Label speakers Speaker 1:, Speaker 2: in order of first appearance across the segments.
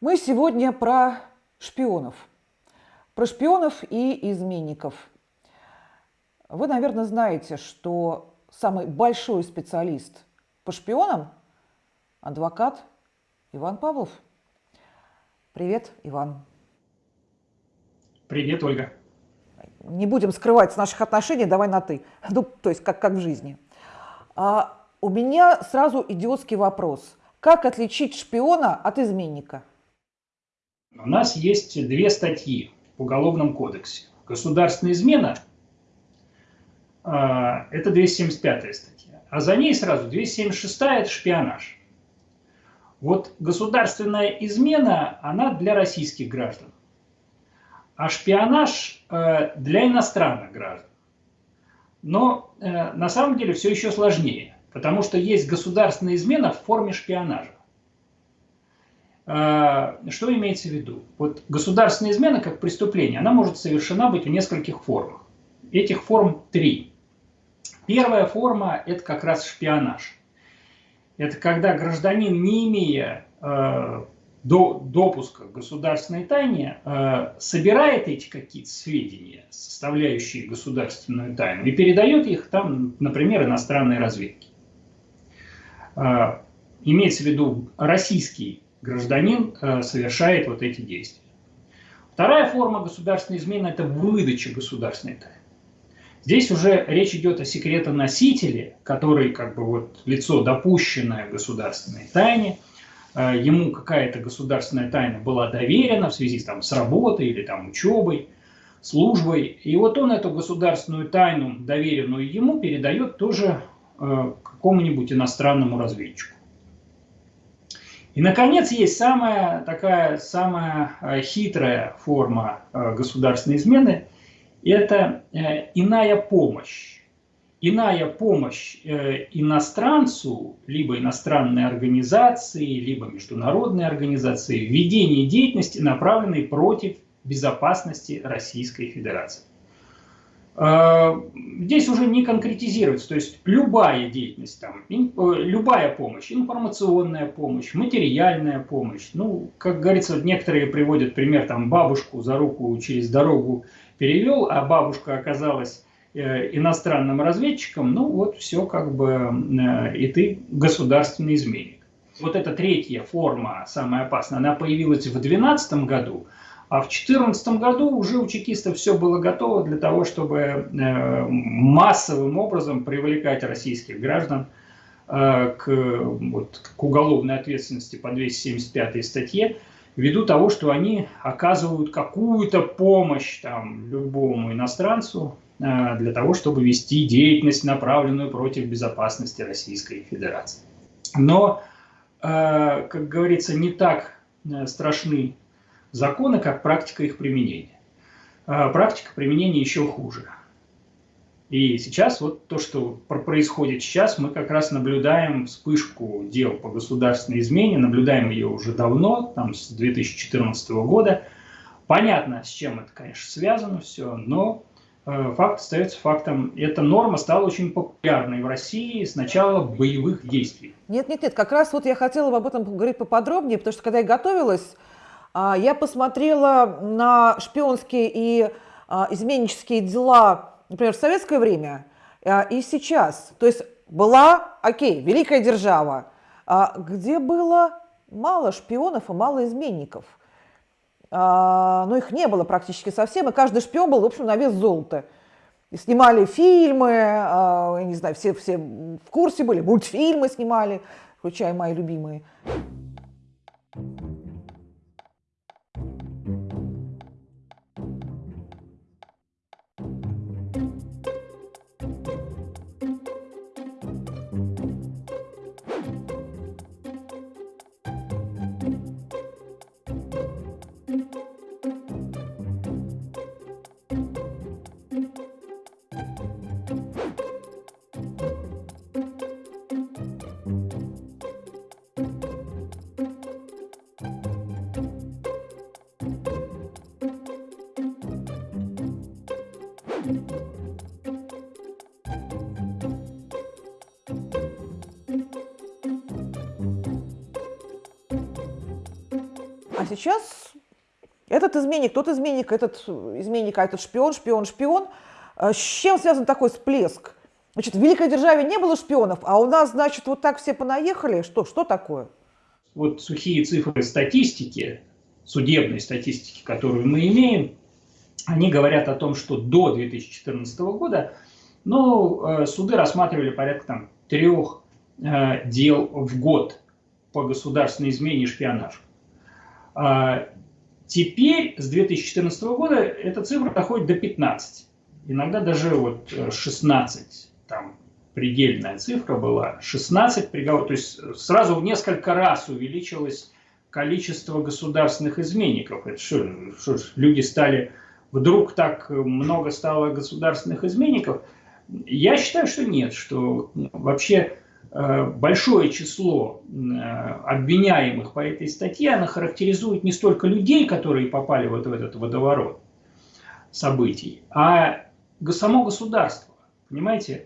Speaker 1: Мы сегодня про шпионов. Про шпионов и изменников. Вы, наверное, знаете, что самый большой специалист по шпионам – адвокат Иван Павлов. Привет, Иван.
Speaker 2: Привет, Ольга.
Speaker 1: Не будем скрывать наших отношений, давай на «ты». Ну, то есть, как, как в жизни. А у меня сразу идиотский вопрос. Как отличить шпиона от изменника?
Speaker 2: У нас есть две статьи в Уголовном кодексе. Государственная измена а, – это 275 статья, а за ней сразу 276 – это шпионаж. Вот государственная измена, она для российских граждан, а шпионаж э, для иностранных граждан. Но э, на самом деле все еще сложнее, потому что есть государственная измена в форме шпионажа. А, что имеется в виду? Вот государственная измена как преступление, она может совершена быть в нескольких формах. Этих форм три. Первая форма – это как раз шпионаж. Это когда гражданин, не имея э, до, допуска к государственной тайне, э, собирает эти какие-то сведения, составляющие государственную тайну, и передает их там, например, иностранной разведке. Э, имеется в виду российский гражданин э, совершает вот эти действия. Вторая форма государственной измены – это выдача государственной тайны. Здесь уже речь идет о секретоносителе, который как бы вот лицо, допущенное государственной тайне, э, ему какая-то государственная тайна была доверена в связи там, с работой или там, учебой, службой, и вот он эту государственную тайну, доверенную ему, передает тоже э, какому-нибудь иностранному разведчику. И, наконец, есть самая такая самая э, хитрая форма э, государственной измены – это э, иная помощь. Иная помощь иностранцу, либо иностранной организации, либо международной организации в деятельности, направленной против безопасности Российской Федерации. А, здесь уже не конкретизируется, то есть любая деятельность, там, э, любая помощь, информационная помощь, материальная помощь. Ну, как говорится, некоторые приводят пример, там, бабушку за руку через дорогу перевел, а бабушка оказалась э, иностранным разведчиком, ну вот все как бы, э, и ты государственный изменник. Вот эта третья форма, самая опасная, она появилась в 2012 году, а в 2014 году уже у чекистов все было готово для того, чтобы э, массовым образом привлекать российских граждан э, к, вот, к уголовной ответственности по 275 статье, ввиду того, что они оказывают какую-то помощь там, любому иностранцу э, для того, чтобы вести деятельность, направленную против безопасности Российской Федерации. Но, как говорится, не так страшны законы как практика их применения. А практика применения еще хуже. И сейчас вот то, что происходит сейчас, мы как раз наблюдаем вспышку дел по государственной измене, наблюдаем ее уже давно, там с 2014 года. Понятно, с чем это, конечно, связано все, но э, факт остается фактом. Эта норма стала очень популярной в России с начала боевых действий.
Speaker 1: Нет, нет, нет, как раз вот я хотела об этом поговорить поподробнее, потому что когда я готовилась я посмотрела на шпионские и а, изменнические дела, например, в советское время а, и сейчас. То есть была, окей, великая держава, где было мало шпионов и мало изменников. Но их не было практически совсем, и каждый шпион был, в общем, на вес золота. И снимали фильмы, я не знаю, все, все в курсе были, мультфильмы снимали, включая мои любимые. сейчас этот изменник, тот изменник, этот изменник, а этот шпион, шпион, шпион. А с чем связан такой всплеск? Значит, в великой державе не было шпионов, а у нас, значит, вот так все понаехали. Что, что такое?
Speaker 2: Вот сухие цифры статистики, судебной статистики, которую мы имеем, они говорят о том, что до 2014 года ну, э, суды рассматривали порядка там, трех э, дел в год по государственной измене и шпионажу. Теперь с 2014 года эта цифра доходит до 15. Иногда даже вот 16, э, там предельная цифра была, 16 приговоров, то есть сразу в несколько раз увеличилось количество государственных изменников. Это что, что люди стали, вдруг так много стало государственных изменников? Я считаю, что нет, что вообще э, большое число э, обвиняемых по этой статье, она характеризует не столько людей, которые попали вот в этот водоворот событий, а само государство. Понимаете?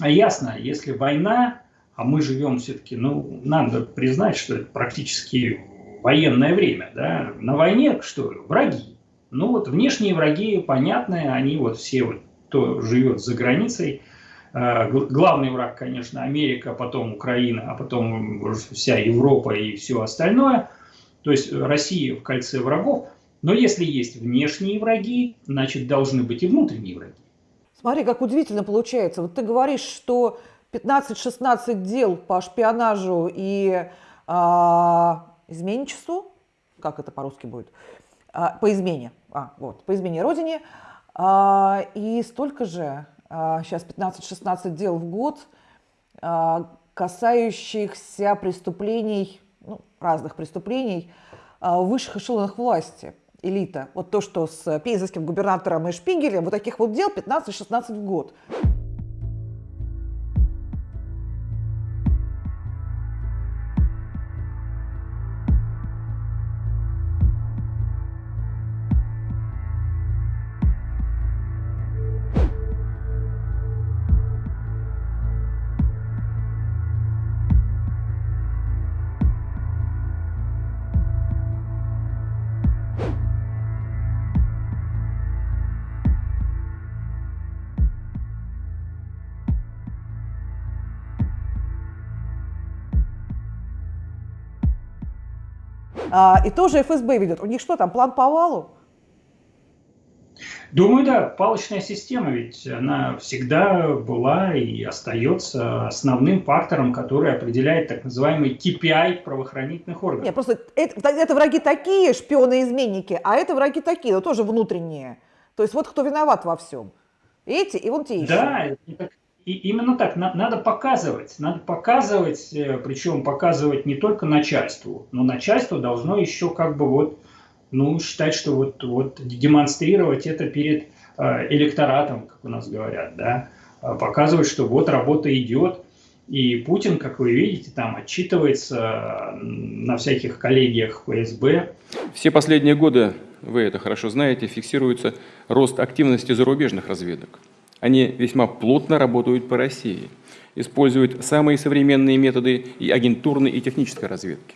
Speaker 2: А ясно, если война, а мы живем все-таки, ну, надо признать, что это практически военное время, да, на войне что, враги. Ну вот внешние враги понятные, они вот все вот, кто живет за границей, э, главный враг, конечно, Америка, потом Украина, а потом вся Европа и все остальное. То есть Россия в кольце врагов. Но если есть внешние враги, значит должны быть и внутренние враги.
Speaker 1: Смотри, как удивительно получается. Вот ты говоришь, что 15-16 дел по шпионажу и а, изменничеству, как это по-русски будет, а, по измене, а, вот, по измене родине, а, и столько же, сейчас 15-16 дел в год, а, касающихся преступлений, ну, разных преступлений а, в высших эшелонах власти – элита. Вот то, что с пейзовским губернатором и Шпигелем, вот таких вот дел 15-16 в год. И тоже ФСБ ведет. У них что там, план по валу?
Speaker 2: Думаю, да, палочная система ведь она всегда была и остается основным фактором, который определяет так называемый KPI правоохранительных органов.
Speaker 1: Нет, просто это, это враги такие, шпионы-изменники, а это враги такие, но тоже внутренние. То есть вот кто виноват во всем. Эти и вон те еще.
Speaker 2: Да, и именно так, надо показывать, надо показывать, э, причем показывать не только начальству, но начальство должно еще как бы вот, ну, считать, что вот, вот демонстрировать это перед э, электоратом, как у нас говорят, да, а показывать, что вот работа идет, и Путин, как вы видите, там отчитывается на всяких коллегиях ФСБ.
Speaker 3: Все последние годы, вы это хорошо знаете, фиксируется рост активности зарубежных разведок. Они весьма плотно работают по России, используют самые современные методы и агентурной и технической разведки.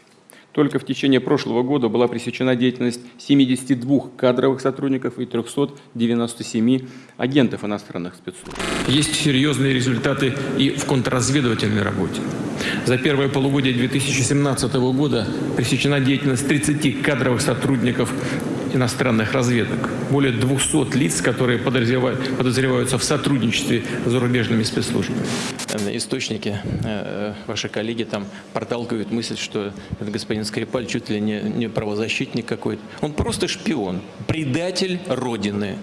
Speaker 3: Только в течение прошлого года была пресечена деятельность 72 кадровых сотрудников и 397 агентов иностранных спецслужб.
Speaker 4: Есть серьезные результаты и в контрразведывательной работе. За первое полугодие 2017 года пресечена деятельность 30 кадровых сотрудников иностранных разведок. Более 200 лиц, которые подозреваются в сотрудничестве с зарубежными спецслужбами.
Speaker 5: Источники, э, ваши коллеги там проталкивают мысль, что этот господин Скрипаль чуть ли не, не правозащитник какой-то. Он просто шпион, предатель Родины.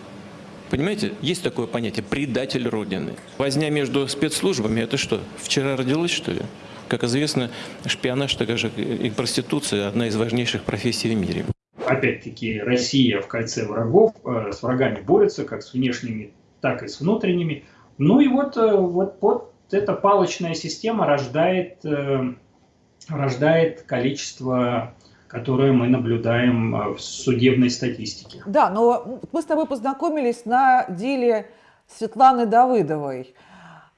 Speaker 5: Понимаете, есть такое понятие «предатель Родины». Возня между спецслужбами – это что, вчера родилась, что ли? Как известно, шпионаж, так же и проституция – одна из важнейших профессий в мире
Speaker 2: опять-таки, Россия в кольце врагов, э, с врагами борется, как с внешними, так и с внутренними. Ну и вот, э, вот, вот эта палочная система рождает, э, рождает количество которое мы наблюдаем в судебной статистике.
Speaker 1: Да, но мы с тобой познакомились на деле Светланы Давыдовой.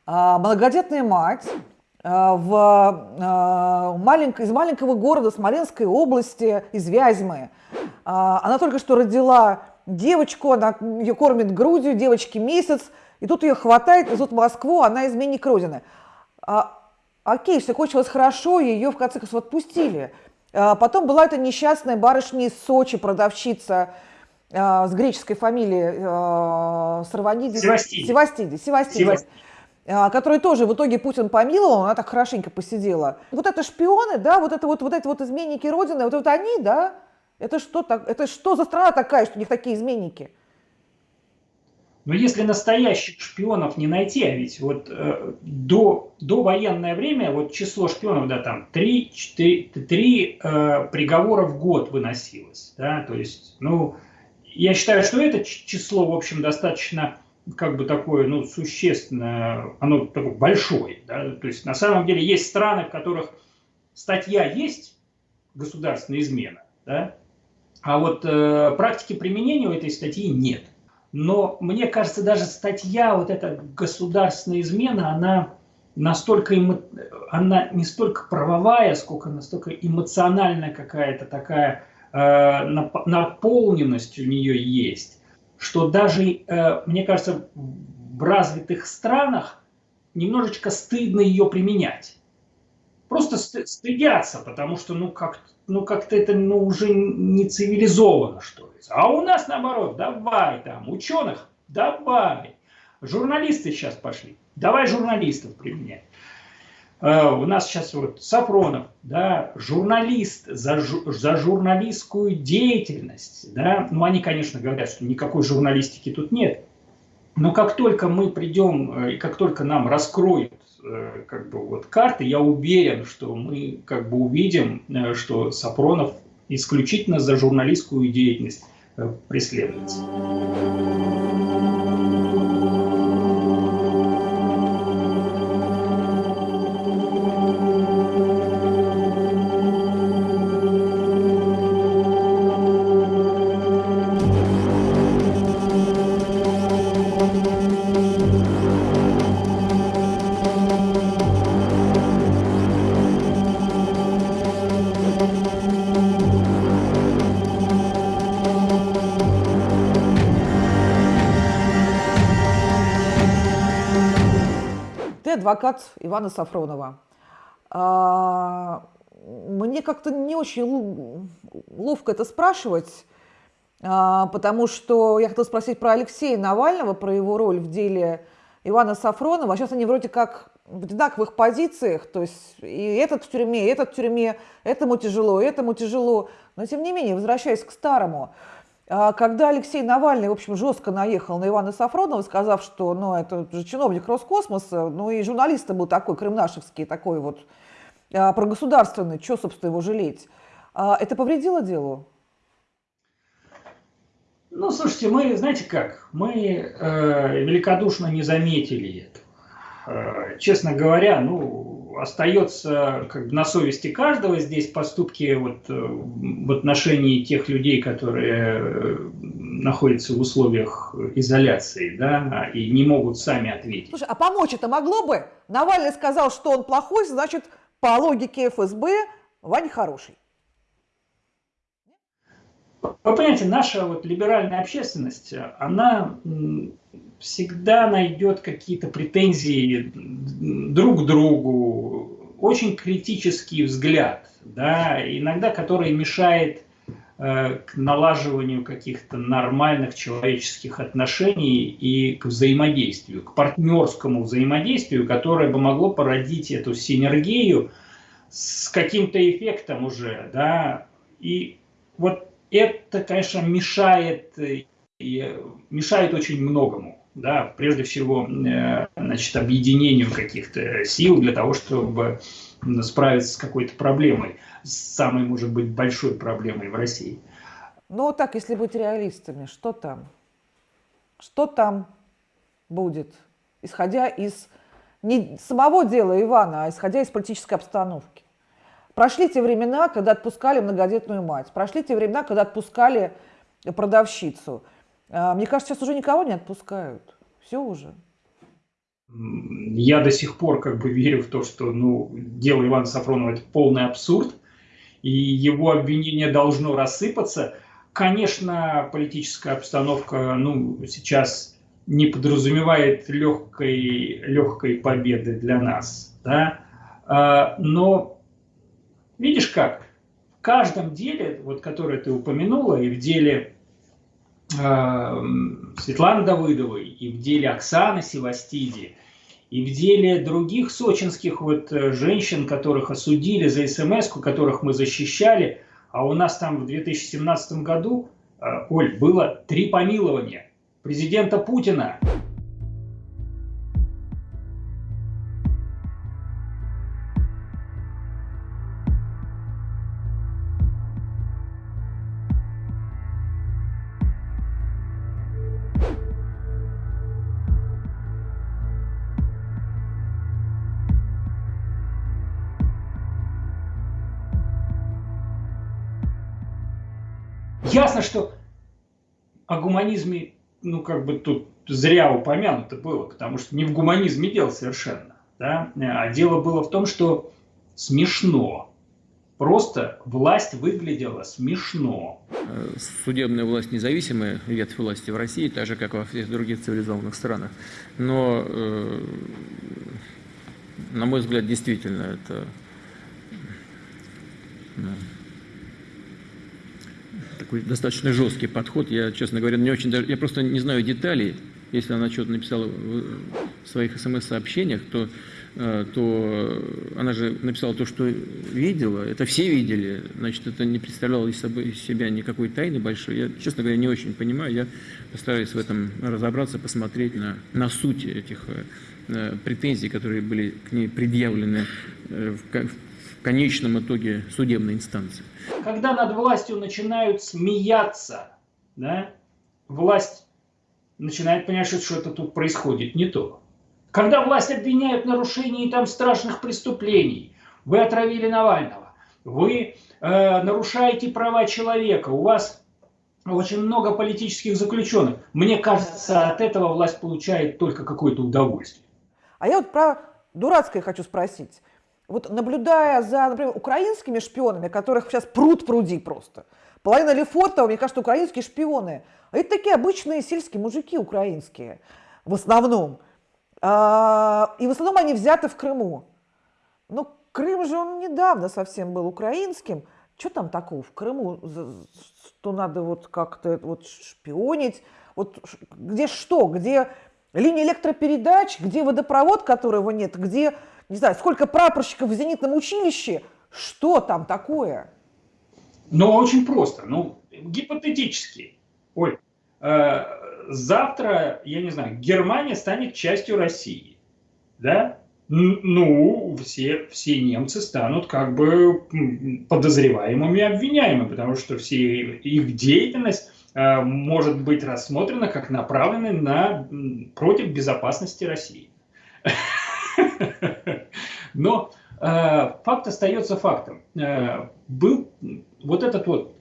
Speaker 1: Многодетная мать, в, маленько, из маленького города Смоленской области, из Вязьмы. Она только что родила девочку, она ее кормит грудью, девочке месяц, и тут ее хватает, везут в Москву, она изменник Родины. А, окей, все кончилось хорошо, ее в конце концов отпустили. А, потом была эта несчастная барышня из Сочи, продавщица а, с греческой фамилией а, Сарванидис.
Speaker 2: Севастиди.
Speaker 1: Севастиди. Севастиди.
Speaker 2: Севастиди
Speaker 1: а, которой тоже в итоге Путин помиловал, она так хорошенько посидела. Вот это шпионы, да, вот это вот, вот эти вот изменники Родины, вот, вот они, да, это что, так, это что за страна такая, что у них такие изменники?
Speaker 2: Но если настоящих шпионов не найти, а ведь вот э, до, до военное время вот число шпионов, да, там 3, 4, 3 э, приговора в год выносилось, да, то есть, ну, я считаю, что это число, в общем, достаточно, как бы такое, ну, существенное, оно такое большое, да, то есть, на самом деле, есть страны, в которых статья есть, государственная измена, да, а вот э, практики применения у этой статьи нет. Но мне кажется, даже статья, вот эта государственная измена, она настолько, эмо... она не столько правовая, сколько настолько эмоциональная какая-то такая э, наполненность у нее есть, что даже, э, мне кажется, в развитых странах немножечко стыдно ее применять. Просто стыдятся, потому что, ну, как, ну, как-то это, ну, уже не цивилизованно, что ли. А у нас наоборот, давай там, ученых, давай. Журналисты сейчас пошли, давай журналистов применять. Uh, у нас сейчас вот Сафронов, да, журналист за, жу, за журналистскую деятельность, да, ну они, конечно, говорят, что никакой журналистики тут нет, но как только мы придем э, и как только нам раскроют э, как бы вот карты, я уверен, что мы как бы увидим, э, что Сафронов исключительно за журналистскую деятельность преследуется.
Speaker 1: Адвокат Ивана Сафронова. А, мне как-то не очень ловко это спрашивать, а, потому что я хотела спросить про Алексея Навального, про его роль в деле Ивана Сафронова. А сейчас они вроде как в одинаковых позициях, то есть и этот в тюрьме, и этот в тюрьме, этому тяжело, этому тяжело. Но тем не менее, возвращаясь к старому, а когда Алексей Навальный, в общем, жестко наехал на Ивана Сафронова, сказав, что ну, это же чиновник Роскосмоса, ну и журналист был такой, крымнашевский, такой вот а, прогосударственный, что, собственно, его жалеть, а, это повредило делу?
Speaker 2: Ну, слушайте, мы, знаете как, мы э, великодушно не заметили это. Э, честно говоря, ну, остается как бы на совести каждого здесь поступки вот, э, в отношении тех людей, которые э, находятся в условиях изоляции, да, и не могут сами ответить.
Speaker 1: Слушай, а помочь это могло бы? Навальный сказал, что он плохой, значит, по логике ФСБ Вань хороший.
Speaker 2: Вы понимаете, наша вот либеральная общественность, она всегда найдет какие-то претензии друг к другу, очень критический взгляд, да, иногда который мешает э, к налаживанию каких-то нормальных человеческих отношений и к взаимодействию, к партнерскому взаимодействию, которое бы могло породить эту синергию с каким-то эффектом уже, да, и вот это, конечно, мешает, и мешает очень многому да, прежде всего, э, значит, объединению каких-то сил для того, чтобы справиться с какой-то проблемой, с самой, может быть, большой проблемой в России.
Speaker 1: Ну, так, если быть реалистами, что там? Что там будет, исходя из не самого дела Ивана, а исходя из политической обстановки? Прошли те времена, когда отпускали многодетную мать, прошли те времена, когда отпускали продавщицу – мне кажется, сейчас уже никого не отпускают. Все уже.
Speaker 2: Я до сих пор как бы верю в то, что ну, дело Ивана Сафронова – это полный абсурд, и его обвинение должно рассыпаться. Конечно, политическая обстановка ну, сейчас не подразумевает легкой, легкой победы для нас. Да? А, но видишь как, в каждом деле, вот, которое ты упомянула, и в деле Светланы Давыдовой, и в деле Оксаны Севастиди, и в деле других сочинских вот э, женщин, которых осудили за смс которых мы защищали, а у нас там в 2017 году, э, Оль, было три помилования президента Путина. Что о гуманизме, ну, как бы тут зря упомянуто было, потому что не в гуманизме дело совершенно. Да? А дело было в том, что смешно. Просто власть выглядела смешно.
Speaker 3: Судебная власть независимая, ветвь власти в России, так же, как во всех других цивилизованных странах. Но, э, на мой взгляд, действительно, это ну, такой достаточно жесткий подход. Я, честно говоря, не очень даже, я просто не знаю деталей. Если она что-то написала в своих смс-сообщениях, то, э, то она же написала то, что видела. Это все видели. Значит, это не представляло из, собой, из себя никакой тайны большой. Я, честно говоря, не очень понимаю. Я постараюсь в этом разобраться, посмотреть на, на суть этих э, претензий, которые были к ней предъявлены э, в конечном итоге судебной инстанции.
Speaker 2: Когда над властью начинают смеяться, да, власть начинает понимать, что что-то тут происходит не то. Когда власть обвиняют в нарушении там страшных преступлений, вы отравили Навального, вы э, нарушаете права человека, у вас очень много политических заключенных. Мне кажется, от этого власть получает только какое-то удовольствие.
Speaker 1: А я вот про дурацкое хочу спросить вот наблюдая за, например, украинскими шпионами, которых сейчас пруд пруди просто, половина Лефортова, мне кажется, украинские шпионы, а это такие обычные сельские мужики украинские в основном. А, и в основном они взяты в Крыму. Но Крым же он недавно совсем был украинским. Что там такого в Крыму, что надо вот как-то вот шпионить? Вот где что? Где линия электропередач? Где водопровод, которого нет? Где не знаю, сколько прапорщиков в зенитном училище, что там такое?
Speaker 2: Ну, очень просто. Ну, гипотетически. Оль, э, завтра, я не знаю, Германия станет частью России. Да? Ну, все, все немцы станут как бы подозреваемыми, обвиняемыми, потому что все их деятельность может быть рассмотрена как направленная на, против безопасности России. Но э, факт остается фактом. Э, был вот этот вот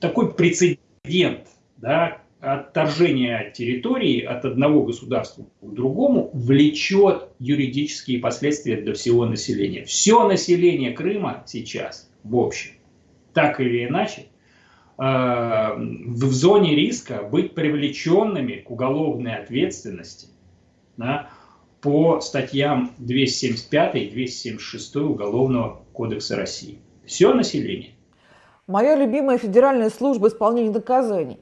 Speaker 2: такой прецедент, да, отторжение территории от одного государства к другому влечет юридические последствия для всего населения. Все население Крыма сейчас, в общем, так или иначе, э, в зоне риска быть привлеченными к уголовной ответственности да, по статьям 275 и 276 Уголовного кодекса России. Все население.
Speaker 1: Моя любимая Федеральная служба исполнения наказаний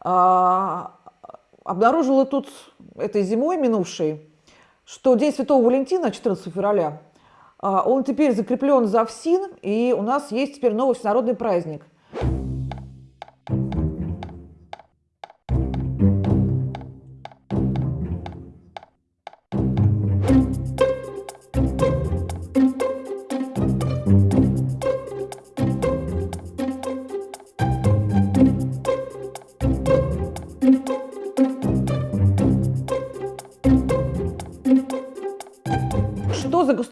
Speaker 1: а, обнаружила тут этой зимой минувшей, что День Святого Валентина, 14 февраля, а, он теперь закреплен за ФСИН, и у нас есть теперь новый всенародный праздник.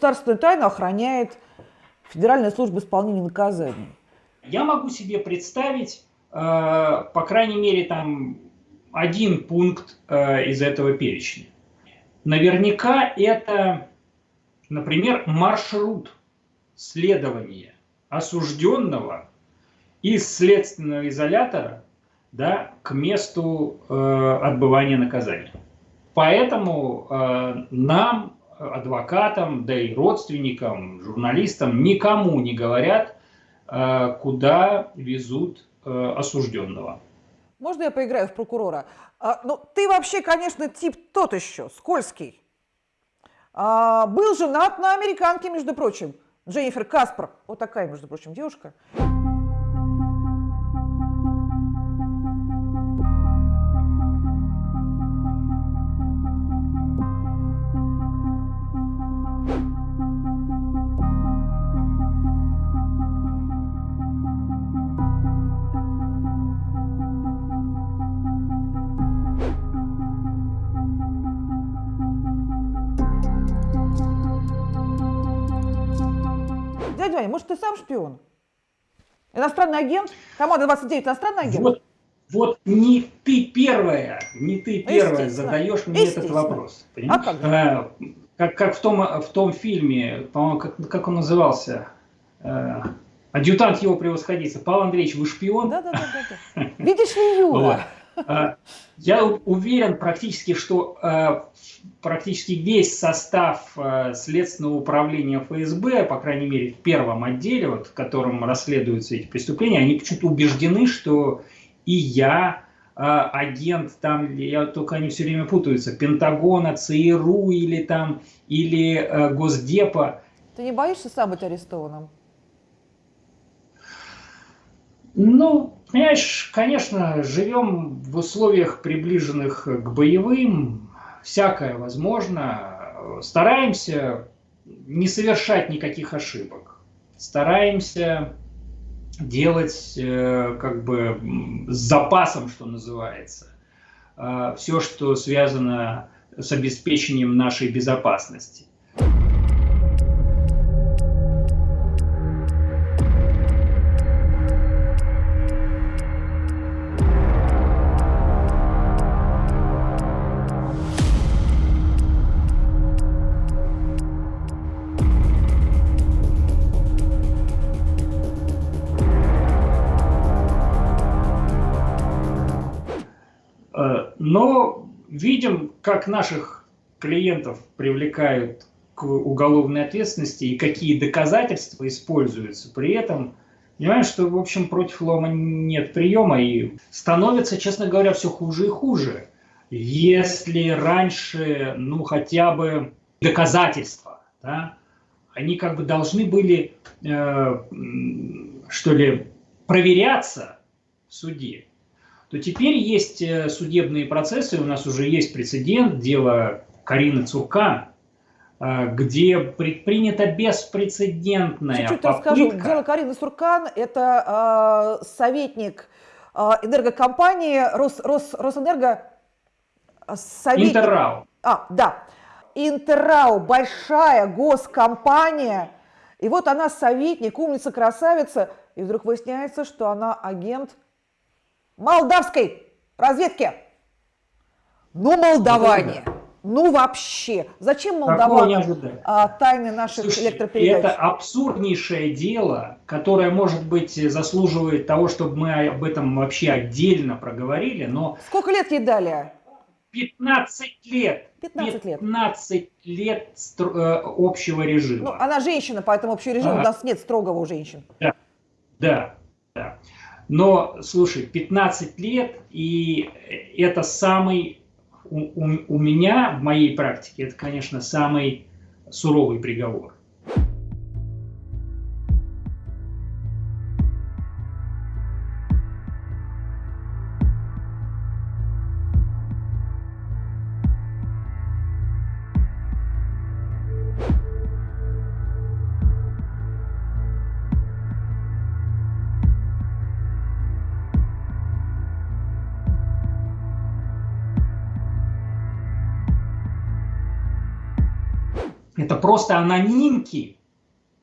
Speaker 1: Государственную тайну охраняет Федеральная служба исполнения наказаний.
Speaker 2: Я могу себе представить, э, по крайней мере, там один пункт э, из этого перечня. наверняка это, например, маршрут следования осужденного из следственного изолятора да, к месту э, отбывания наказания. Поэтому э, нам, адвокатам, да и родственникам, журналистам, никому не говорят, э, куда везут э, осужденного.
Speaker 1: Можно я поиграю в прокурора? А, ну, ты вообще, конечно, тип тот еще, скользкий. А, был женат на американке, между прочим, Дженнифер Каспер. Вот такая, между прочим, девушка. Может, ты сам шпион? Иностранный агент? Команда 29 иностранный агент?
Speaker 2: Вот, вот не ты первая, не ты первая задаешь мне этот вопрос.
Speaker 1: Понимаешь? А как,
Speaker 2: а, как, как в, том, в том фильме, по-моему, как, как он назывался? А, адъютант его превосходительства. Павел Андреевич, вы шпион?
Speaker 1: Да, да, да. да. Видишь ли, Юра?
Speaker 2: А, я уверен практически, что а, практически весь состав а, Следственного управления ФСБ, по крайней мере в первом отделе, вот, в котором расследуются эти преступления, они почему-то убеждены, что и я, агент там, я только они все время путаются, Пентагона, ЦРУ или там, или Госдепа.
Speaker 1: Ты не боишься сам быть арестованным?
Speaker 2: Ну, понимаешь, конечно, живем в условиях, приближенных к боевым, всякое возможно. Стараемся не совершать никаких ошибок. Стараемся делать э, как бы с запасом, что называется, э, все, что связано с обеспечением нашей безопасности. Но видим, как наших клиентов привлекают к уголовной ответственности и какие доказательства используются при этом. Понимаем, что, в общем, против лома нет приема и становится, честно говоря, все хуже и хуже. Если раньше, ну, хотя бы доказательства, да, они как бы должны были, э, что ли, проверяться в суде то теперь есть э, судебные процессы, у нас уже есть прецедент, дело Карины Цуркан, э, где предпринята беспрецедентная Чуть-чуть попытка... расскажу.
Speaker 1: Дело Карины Цуркан – это э, советник э, энергокомпании Рос, Рос, Росэнерго.
Speaker 2: Советник... Интеррау.
Speaker 1: А, да. Интеррау – большая госкомпания. И вот она советник, умница, красавица. И вдруг выясняется, что она агент молдавской разведки. Ну, молдаване. Ну вообще, зачем молдаване а, тайны наших Слушайте, электропередач?
Speaker 2: Это абсурднейшее дело, которое, может быть, заслуживает того, чтобы мы об этом вообще отдельно проговорили, но...
Speaker 1: Сколько лет ей дали?
Speaker 2: 15 лет.
Speaker 1: 15 лет.
Speaker 2: 15 лет э, общего режима. Ну,
Speaker 1: она женщина, поэтому общий режим а. у нас нет строгого у женщин.
Speaker 2: Да, да, да. Но, слушай, 15 лет, и это самый, у, у, у меня в моей практике, это, конечно, самый суровый приговор. Это просто анонимки,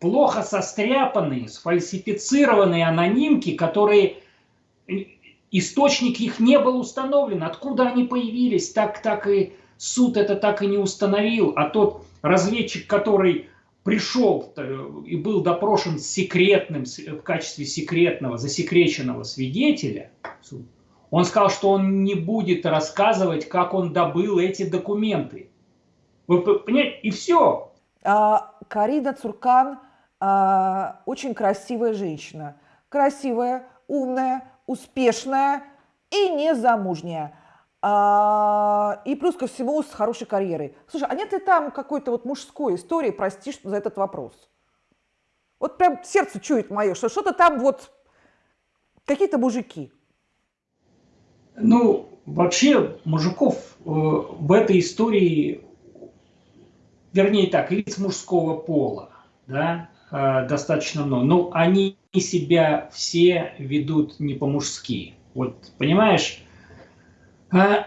Speaker 2: плохо состряпанные, сфальсифицированные анонимки, которые источник их не был установлен. Откуда они появились, так, так и суд это так и не установил, а тот разведчик, который пришел э, и был допрошен секретным, в качестве секретного, засекреченного свидетеля, он сказал, что он не будет рассказывать, как он добыл эти документы. Вы понимаете? И все.
Speaker 1: А, Карина Цуркан а, очень красивая женщина. Красивая, умная, успешная и незамужняя. А, и плюс ко всему с хорошей карьерой. Слушай, а нет ли там какой-то вот мужской истории, прости за этот вопрос? Вот прям сердце чует мое, что что-то там вот какие-то мужики.
Speaker 2: Ну, вообще мужиков э, в этой истории, вернее так, лиц мужского пола, да, э, достаточно много. Но они себя все ведут не по-мужски. Вот, понимаешь, э,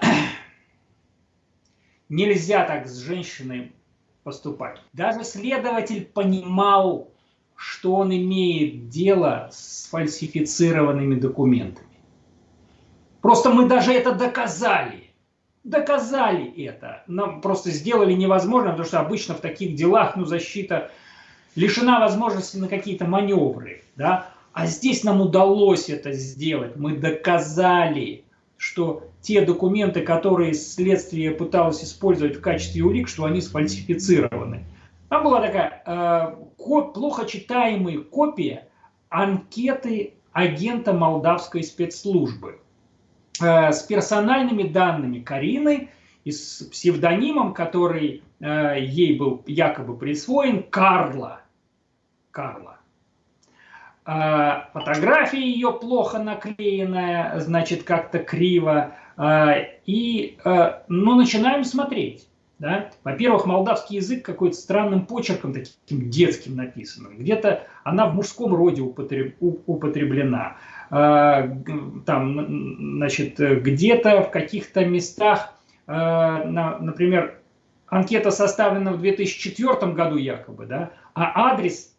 Speaker 2: нельзя так с женщиной поступать. Даже следователь понимал, что он имеет дело с фальсифицированными документами. Просто мы даже это доказали. Доказали это. Нам просто сделали невозможно, потому что обычно в таких делах ну, защита лишена возможности на какие-то маневры. Да? А здесь нам удалось это сделать. Мы доказали, что те документы, которые следствие пыталось использовать в качестве улик, что они сфальсифицированы. Там была такая э, плохо читаемая копия анкеты агента молдавской спецслужбы. Э, с персональными данными Карины и с псевдонимом, который э, ей был якобы присвоен, Карла. Карла. Э, фотография ее плохо наклеенная, значит, как-то криво. И, ну, начинаем смотреть. Да? Во-первых, молдавский язык какой-то странным почерком, таким детским написанным. Где-то она в мужском роде употреблена. А, там, значит, где-то в каких-то местах, а, например, анкета составлена в 2004 году якобы, да, а адрес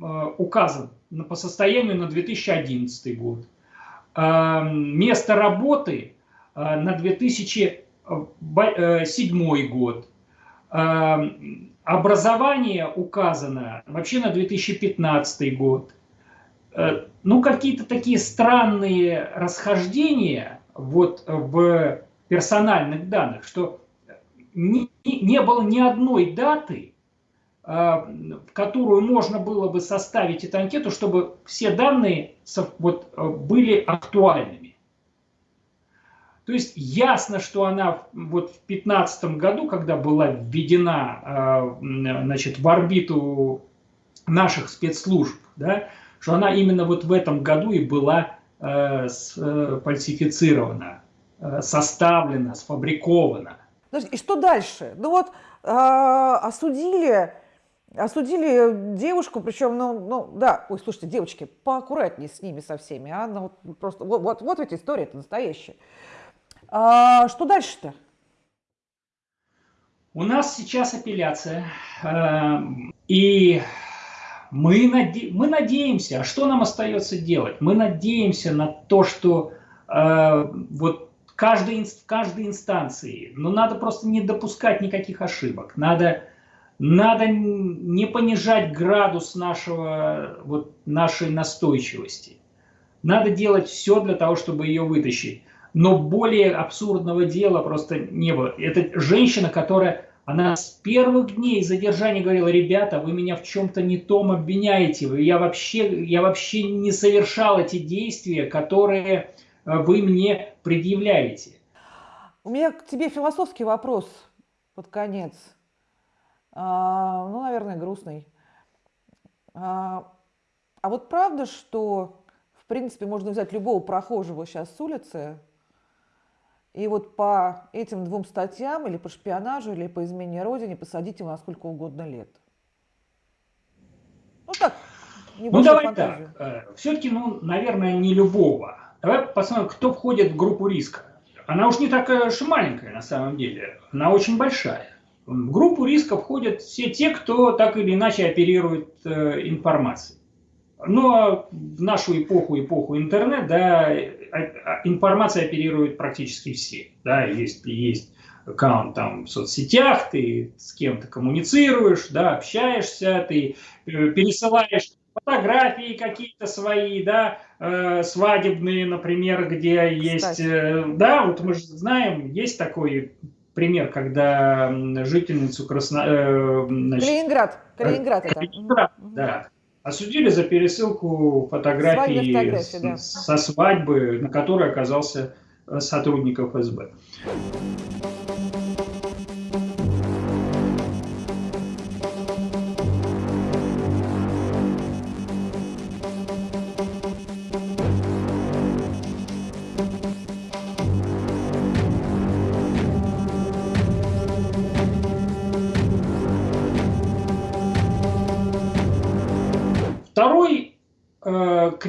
Speaker 2: а, указан по состоянию на 2011 год. Место работы на 2007 год. Образование указано вообще на 2015 год. Э, ну, какие-то такие странные расхождения вот в персональных данных, что не, не было ни одной даты, э, в которую можно было бы составить эту анкету, чтобы все данные вот, э, были актуальными. То есть ясно, что она вот в 2015 году, когда была введена значит, в орбиту наших спецслужб, да, что она именно вот в этом году и была э, фальсифицирована, э, составлена, сфабрикована.
Speaker 1: И что дальше? Ну вот э, осудили, осудили девушку, причем, ну, ну да, ой, слушайте, девочки, поаккуратнее с ними со всеми, а, ну, вот, просто, вот, вот, вот эта история, это настоящая. А, что дальше-то?
Speaker 2: У нас сейчас апелляция, э, и мы, наде... мы надеемся, а что нам остается делать? Мы надеемся на то, что э, вот каждой, в каждой инстанции, ну надо просто не допускать никаких ошибок, надо, надо не понижать градус нашего, вот, нашей настойчивости. Надо делать все для того, чтобы ее вытащить. Но более абсурдного дела просто не было. Это женщина, которая она с первых дней задержания говорила, ребята, вы меня в чем-то не том обвиняете, я вообще, я вообще не совершал эти действия, которые э, вы мне предъявляете.
Speaker 1: У меня к тебе философский вопрос под конец. А, ну, наверное, грустный. А, а вот правда, что, в принципе, можно взять любого прохожего сейчас с улицы, и вот по этим двум статьям, или по шпионажу, или по измене Родине, посадить его на сколько угодно лет.
Speaker 2: Ну так, Ну давай фантазию. так, э, все-таки, ну, наверное, не любого. Давай посмотрим, кто входит в группу риска. Она уж не такая уж маленькая на самом деле, она очень большая. В группу риска входят все те, кто так или иначе оперирует э, информацией. Ну, а в нашу эпоху, эпоху интернет, да, а, а, информация оперирует практически все. Да, есть, есть аккаунт там в соцсетях, ты с кем-то коммуницируешь, да, общаешься, ты э, пересылаешь фотографии какие-то свои, да, э, свадебные, например, где есть, э, да, вот мы же знаем, есть такой пример, когда жительницу Красно... Э,
Speaker 1: значит, Калининград, Калининград это.
Speaker 2: Калининград, да. Осудили за пересылку фотографий да. со свадьбы, на которой оказался сотрудник ФСБ.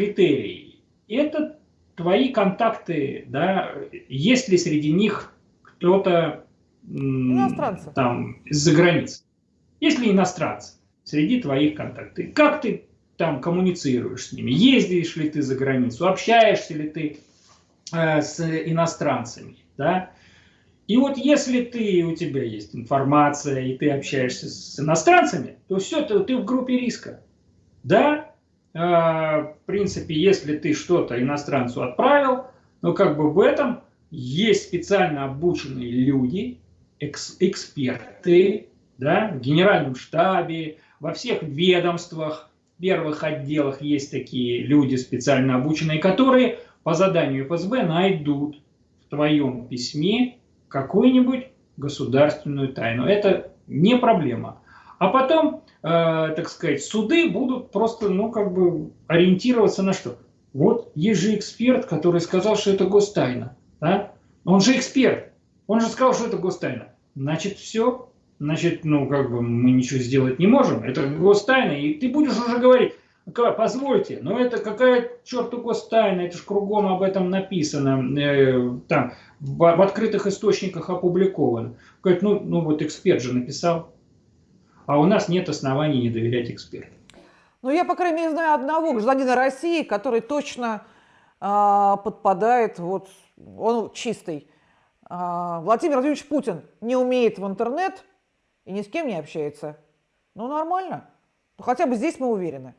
Speaker 2: Критерий – это твои контакты, да, есть ли среди них кто-то там из-за границы. Есть ли иностранцы среди твоих контактов? Как ты там коммуницируешь с ними? Ездишь ли ты за границу? Общаешься ли ты э, с иностранцами? Да? И вот если ты, у тебя есть информация, и ты общаешься с иностранцами, то все, ты, ты в группе риска. Да, в принципе, если ты что-то иностранцу отправил, но как бы в этом есть специально обученные люди, экс, эксперты, да, в генеральном штабе, во всех ведомствах, первых отделах есть такие люди специально обученные, которые по заданию ФСБ найдут в твоем письме какую-нибудь государственную тайну. Это не проблема. А потом, э, так сказать, суды будут просто, ну, как бы ориентироваться на что? Вот есть же эксперт, который сказал, что это гостайна. Да? Он же эксперт. Он же сказал, что это гостайна. Значит, все. Значит, ну, как бы мы ничего сделать не можем. Это гостайна. И ты будешь уже говорить, позвольте, но это какая черту гостайна, это же кругом об этом написано, э, там, в, в открытых источниках опубликовано. Говорит, ну, ну вот эксперт же написал а у нас нет оснований не доверять экспертам.
Speaker 1: Ну, я, по крайней мере, знаю одного гражданина России, который точно э, подпадает, вот, он чистый. Э, Владимир Владимирович Путин не умеет в интернет и ни с кем не общается. Ну, нормально. Ну, хотя бы здесь мы уверены.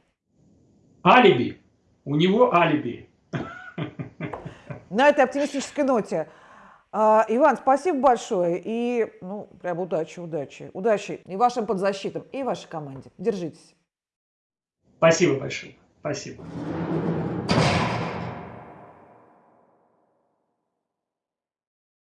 Speaker 2: Алиби. У него алиби.
Speaker 1: На этой оптимистической ноте. А, Иван, спасибо большое. И, ну, прям удачи, удачи. Удачи и вашим подзащитам, и вашей команде. Держитесь.
Speaker 2: Спасибо большое. Спасибо.